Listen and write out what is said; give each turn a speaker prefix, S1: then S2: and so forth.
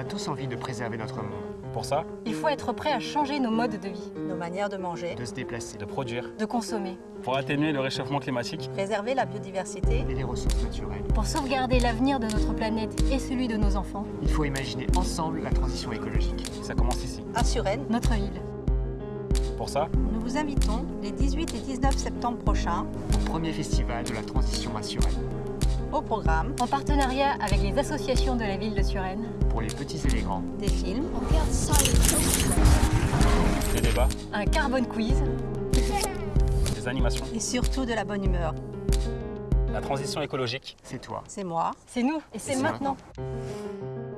S1: a tous envie de préserver notre monde,
S2: Pour ça,
S3: Il faut être prêt à changer nos modes de vie,
S4: nos manières de manger,
S1: de se déplacer
S2: de produire,
S3: de consommer,
S2: pour atténuer le réchauffement climatique,
S4: préserver la biodiversité.
S1: et les ressources naturelles.
S3: pour sauvegarder l'avenir de notre planète et celui de nos enfants,
S1: Il faut imaginer ensemble la transition écologique.
S2: ça commence ici.
S4: À Suresnes,
S3: notre ville.
S2: Pour ça,
S4: nous vous invitons les 18 et 19 septembre prochains
S1: Au premier festival de la transition à Suresnes.
S4: Au programme
S3: En partenariat avec les associations de la ville de Suresnes,
S1: Pour les petits et les grands,
S4: des films,
S2: des débats,
S3: un carbone quiz,
S2: des animations,
S4: et surtout de la bonne humeur.
S2: la transition écologique,
S1: c'est toi.
S4: C'est moi.
S3: c'est nous et c'est
S1: C'est
S3: maintenant.
S1: maintenant.